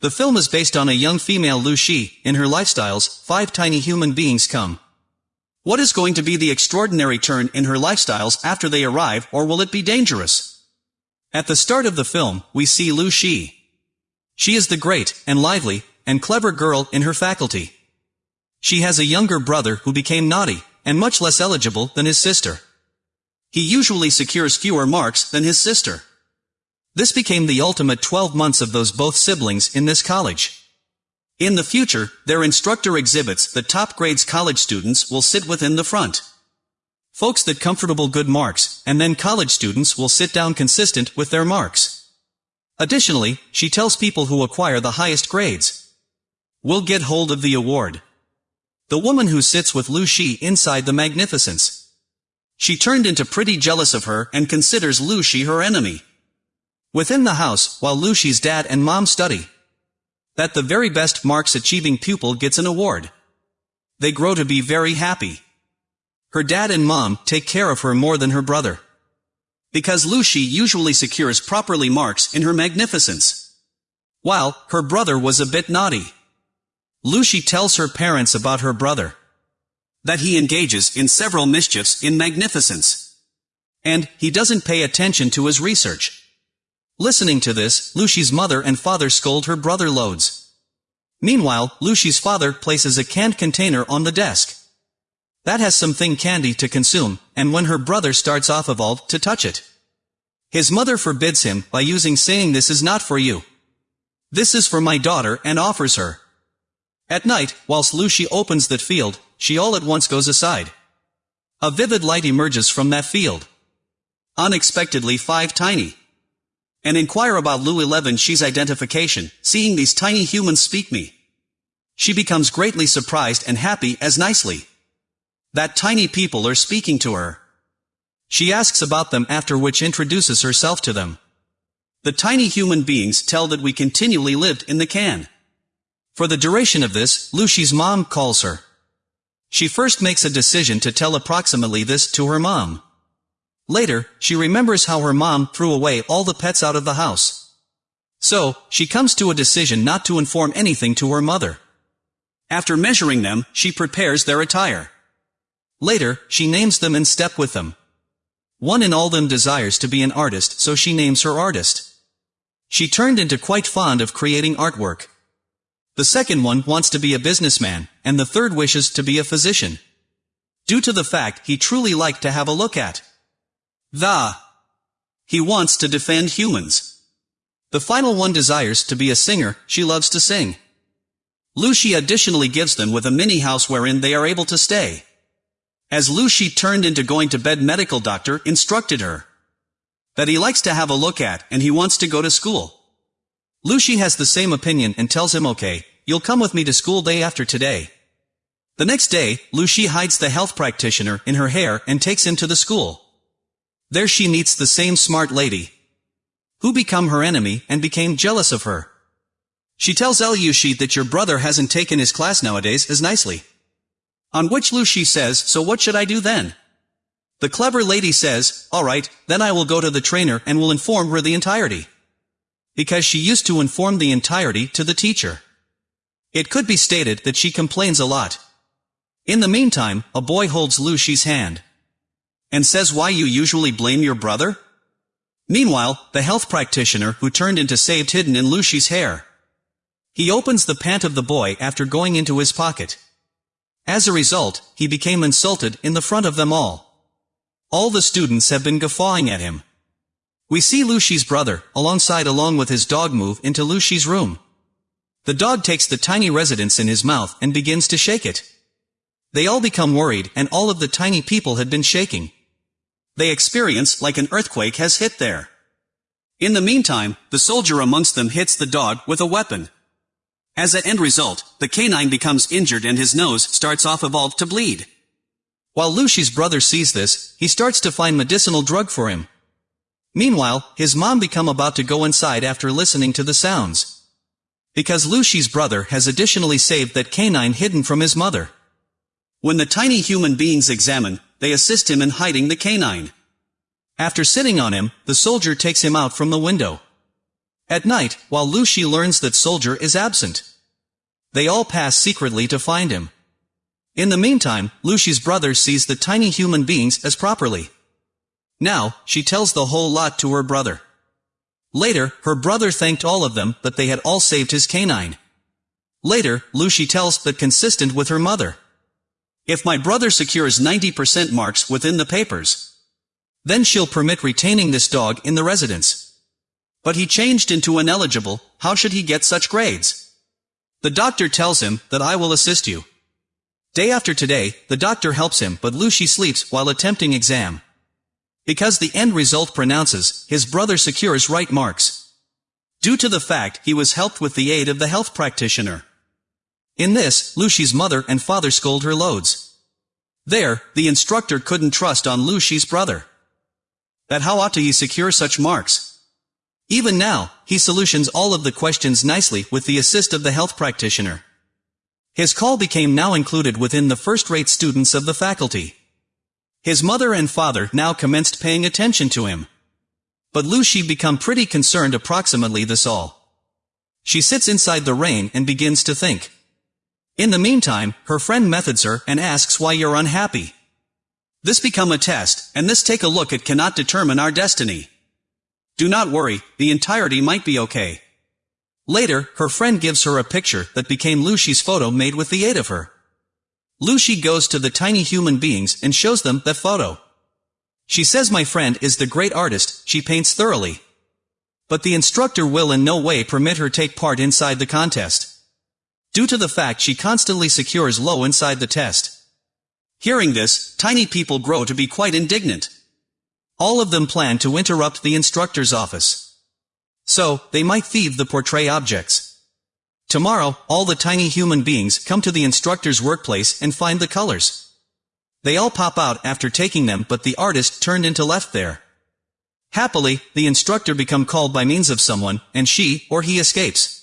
The film is based on a young female Lu Shi, in her lifestyles, five tiny human beings come. What is going to be the extraordinary turn in her lifestyles after they arrive or will it be dangerous? At the start of the film, we see Lu Shi. She is the great, and lively, and clever girl in her faculty. She has a younger brother who became naughty, and much less eligible than his sister. He usually secures fewer marks than his sister. This became the ultimate 12 months of those both siblings in this college. In the future, their instructor exhibits that top grades college students will sit within the front. Folks that comfortable good marks, and then college students will sit down consistent with their marks. Additionally, she tells people who acquire the highest grades will get hold of the award. The woman who sits with Lu Shi inside the magnificence. She turned into pretty jealous of her and considers Lu Shi her enemy. Within the house, while Lu Shi's dad and mom study, that the very best marks achieving pupil gets an award. They grow to be very happy. Her dad and mom take care of her more than her brother. Because Lu Shi usually secures properly marks in her magnificence. While, her brother was a bit naughty. Lu Shi tells her parents about her brother. That he engages in several mischiefs in magnificence. And, he doesn't pay attention to his research. Listening to this, Lu Shi's mother and father scold her brother loads. Meanwhile, Lu Shi's father places a canned container on the desk. That has something candy to consume, and when her brother starts off evolved to touch it. His mother forbids him by using saying this is not for you. This is for my daughter and offers her. At night, whilst Lu Shi opens that field, she all at once goes aside. A vivid light emerges from that field. Unexpectedly five tiny and inquire about Lu 11 Shi's identification, seeing these tiny humans speak me. She becomes greatly surprised and happy as nicely. That tiny people are speaking to her. She asks about them after which introduces herself to them. The tiny human beings tell that we continually lived in the can. For the duration of this, Lu Shi's mom calls her. She first makes a decision to tell approximately this to her mom. Later, she remembers how her mom threw away all the pets out of the house. So, she comes to a decision not to inform anything to her mother. After measuring them, she prepares their attire. Later, she names them and step with them. One in all them desires to be an artist so she names her artist. She turned into quite fond of creating artwork. The second one wants to be a businessman, and the third wishes to be a physician. Due to the fact he truly liked to have a look at. The. He wants to defend humans. The final one desires to be a singer, she loves to sing. Lu Shi additionally gives them with a mini house wherein they are able to stay. As Lu Shi turned into going to bed medical doctor instructed her that he likes to have a look at and he wants to go to school. Lu Shi has the same opinion and tells him okay, you'll come with me to school day after today. The next day, Lu Shi hides the health practitioner in her hair and takes him to the school. There she meets the same smart lady, who become her enemy and became jealous of her. She tells Lu Shi that your brother hasn't taken his class nowadays as nicely. On which Lu Shi says, so what should I do then? The clever lady says, alright, then I will go to the trainer and will inform her the entirety. Because she used to inform the entirety to the teacher. It could be stated that she complains a lot. In the meantime, a boy holds Lu Shi's hand and says why you usually blame your brother? Meanwhile, the health practitioner who turned into saved hidden in Lu Shi's hair. He opens the pant of the boy after going into his pocket. As a result, he became insulted in the front of them all. All the students have been guffawing at him. We see Lu Shi's brother, alongside along with his dog move into Lu Shi's room. The dog takes the tiny residence in his mouth and begins to shake it. They all become worried and all of the tiny people had been shaking they experience like an earthquake has hit there. In the meantime, the soldier amongst them hits the dog with a weapon. As an end result, the canine becomes injured and his nose starts off evolved to bleed. While Lu Shi's brother sees this, he starts to find medicinal drug for him. Meanwhile, his mom become about to go inside after listening to the sounds. Because Lu Shi's brother has additionally saved that canine hidden from his mother. When the tiny human beings examine, they assist him in hiding the canine. After sitting on him, the soldier takes him out from the window. At night, while Lucy learns that Soldier is absent. They all pass secretly to find him. In the meantime, Lucy's brother sees the tiny human beings as properly. Now, she tells the whole lot to her brother. Later, her brother thanked all of them that they had all saved his canine. Later, Lucy tells that consistent with her mother. If my brother secures 90% marks within the papers, then she'll permit retaining this dog in the residence. But he changed into ineligible, how should he get such grades? The doctor tells him that I will assist you. Day after today, the doctor helps him but Lucy sleeps while attempting exam. Because the end result pronounces, his brother secures right marks. Due to the fact he was helped with the aid of the health practitioner. In this, Lucy's mother and father scold her loads. There, the instructor couldn't trust on Lucy's brother. That how ought to he secure such marks? Even now, he solutions all of the questions nicely with the assist of the health practitioner. His call became now included within the first-rate students of the faculty. His mother and father now commenced paying attention to him. But Lucy become pretty concerned approximately this all. She sits inside the rain and begins to think. In the meantime, her friend methods her and asks why you're unhappy. This become a test, and this take a look at cannot determine our destiny. Do not worry, the entirety might be okay. Later, her friend gives her a picture that became Lucy's photo made with the aid of her. Lucy goes to the tiny human beings and shows them that photo. She says my friend is the great artist, she paints thoroughly. But the instructor will in no way permit her take part inside the contest due to the fact she constantly secures low inside the test. Hearing this, tiny people grow to be quite indignant. All of them plan to interrupt the instructor's office. So, they might thieve the portray objects. Tomorrow, all the tiny human beings come to the instructor's workplace and find the colors. They all pop out after taking them but the artist turned into left there. Happily, the instructor become called by means of someone, and she, or he escapes.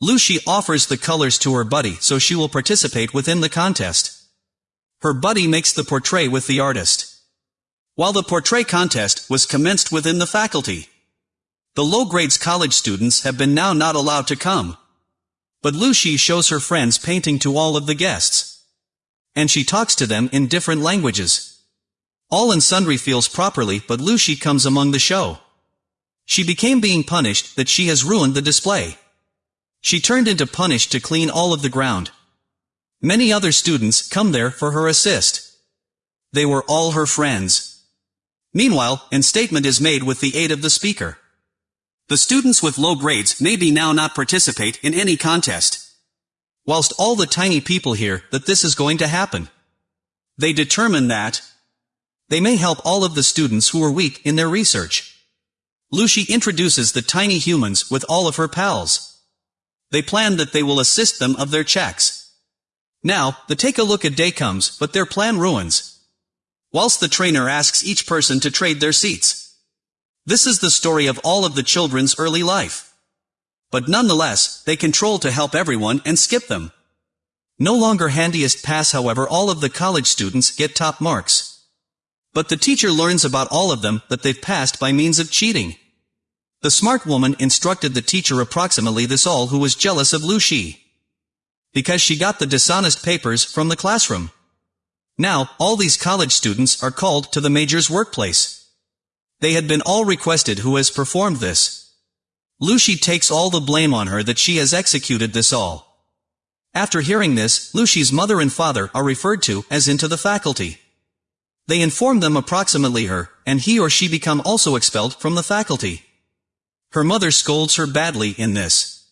Lucy offers the colors to her buddy so she will participate within the contest. Her buddy makes the portrait with the artist. While the portrait contest was commenced within the faculty. The low grades college students have been now not allowed to come. But Lucy shows her friends painting to all of the guests. And she talks to them in different languages. All and sundry feels properly but Lucy comes among the show. She became being punished that she has ruined the display. She turned into punish to clean all of the ground. Many other students come there for her assist. They were all her friends. Meanwhile, an statement is made with the aid of the speaker. The students with low grades may be now not participate in any contest. Whilst all the tiny people hear that this is going to happen. They determine that they may help all of the students who are weak in their research. Lucy introduces the tiny humans with all of her pals. They plan that they will assist them of their checks. Now, the take a look at day comes, but their plan ruins. Whilst the trainer asks each person to trade their seats. This is the story of all of the children's early life. But nonetheless, they control to help everyone and skip them. No longer handiest pass however all of the college students get top marks. But the teacher learns about all of them that they've passed by means of cheating. The smart woman instructed the teacher approximately this all who was jealous of Lu. Because she got the dishonest papers from the classroom. Now, all these college students are called to the major's workplace. They had been all requested who has performed this. Lucy takes all the blame on her that she has executed this all. After hearing this, Lucy's mother and father are referred to as into the faculty. They inform them approximately her, and he or she become also expelled from the faculty. Her mother scolds her badly in this.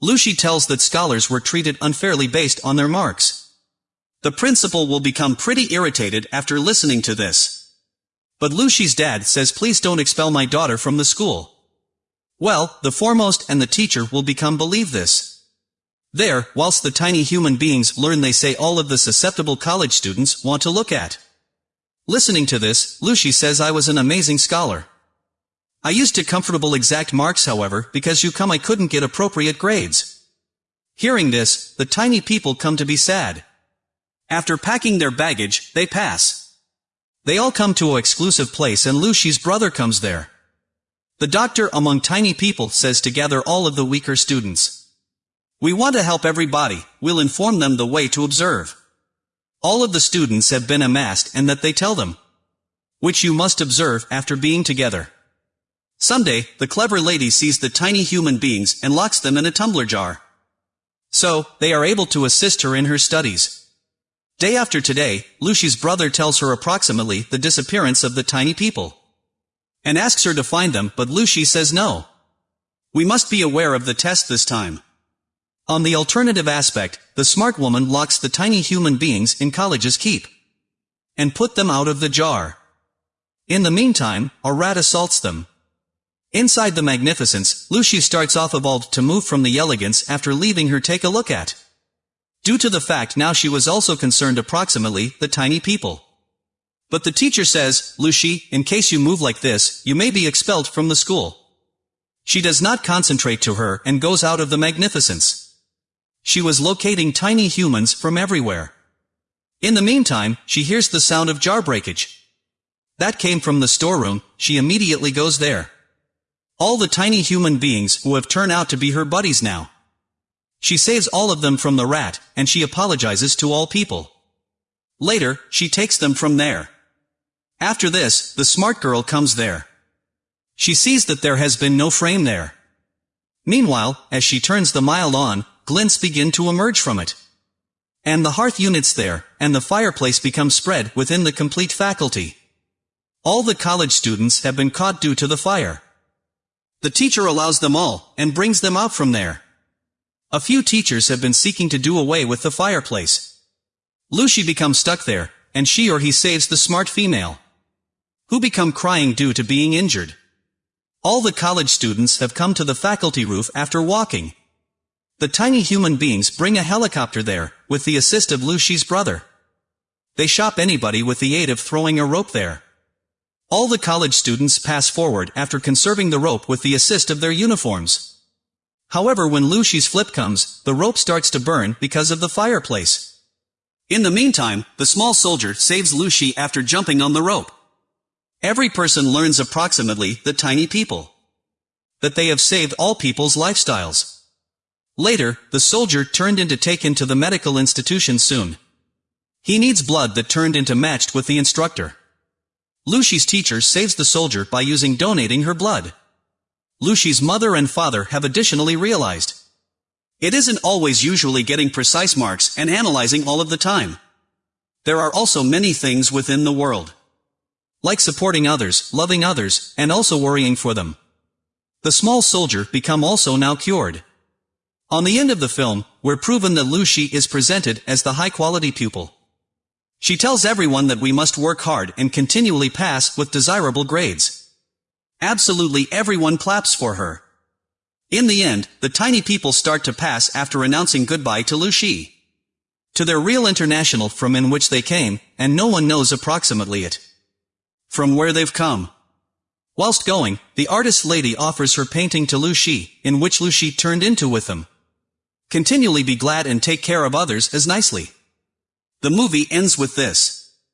Lucy tells that scholars were treated unfairly based on their marks. The principal will become pretty irritated after listening to this. But Lucy's dad says please don't expel my daughter from the school. Well, the foremost and the teacher will become believe this. There, whilst the tiny human beings learn they say all of the susceptible college students want to look at. Listening to this, Lucy says I was an amazing scholar. I used to comfortable exact marks however, because you come I couldn't get appropriate grades. Hearing this, the tiny people come to be sad. After packing their baggage, they pass. They all come to a exclusive place and Lucy's brother comes there. The doctor among tiny people says to gather all of the weaker students. We want to help everybody, we'll inform them the way to observe. All of the students have been amassed and that they tell them. Which you must observe after being together. Someday, the clever lady sees the tiny human beings and locks them in a tumbler jar. So, they are able to assist her in her studies. Day after today, Lucy's brother tells her approximately the disappearance of the tiny people. And asks her to find them, but Lucy says no. We must be aware of the test this time. On the alternative aspect, the smart woman locks the tiny human beings in college's keep. And put them out of the jar. In the meantime, a rat assaults them. Inside the magnificence, Lucy starts off evolved to move from the elegance after leaving her take a look at. Due to the fact now she was also concerned approximately the tiny people. But the teacher says, Lucy, in case you move like this, you may be expelled from the school. She does not concentrate to her and goes out of the magnificence. She was locating tiny humans from everywhere. In the meantime, she hears the sound of jar breakage. That came from the storeroom, she immediately goes there. All the tiny human beings who have turned out to be her buddies now. She saves all of them from the rat, and she apologizes to all people. Later, she takes them from there. After this, the smart girl comes there. She sees that there has been no frame there. Meanwhile, as she turns the mile on, glints begin to emerge from it. And the hearth units there, and the fireplace becomes spread within the complete faculty. All the college students have been caught due to the fire. The teacher allows them all, and brings them out from there. A few teachers have been seeking to do away with the fireplace. Lucy becomes stuck there, and she or he saves the smart female. Who become crying due to being injured. All the college students have come to the faculty roof after walking. The tiny human beings bring a helicopter there, with the assist of Lucy's brother. They shop anybody with the aid of throwing a rope there. All the college students pass forward after conserving the rope with the assist of their uniforms. However when Lucy's flip comes, the rope starts to burn because of the fireplace. In the meantime, the small soldier saves Lucy after jumping on the rope. Every person learns approximately the tiny people. That they have saved all people's lifestyles. Later, the soldier turned into taken to the medical institution soon. He needs blood that turned into matched with the instructor. Lucy's teacher saves the soldier by using donating her blood. Lucy's mother and father have additionally realized. It isn't always usually getting precise marks and analyzing all of the time. There are also many things within the world. Like supporting others, loving others, and also worrying for them. The small soldier become also now cured. On the end of the film, we're proven that Lucy is presented as the high-quality pupil. She tells everyone that we must work hard and continually pass with desirable grades. Absolutely everyone claps for her. In the end, the tiny people start to pass after announcing goodbye to Lucy. To their real international from in which they came, and no one knows approximately it. From where they've come. Whilst going, the artist lady offers her painting to Lucy, in which Lucy turned into with them. Continually be glad and take care of others as nicely. The movie ends with this.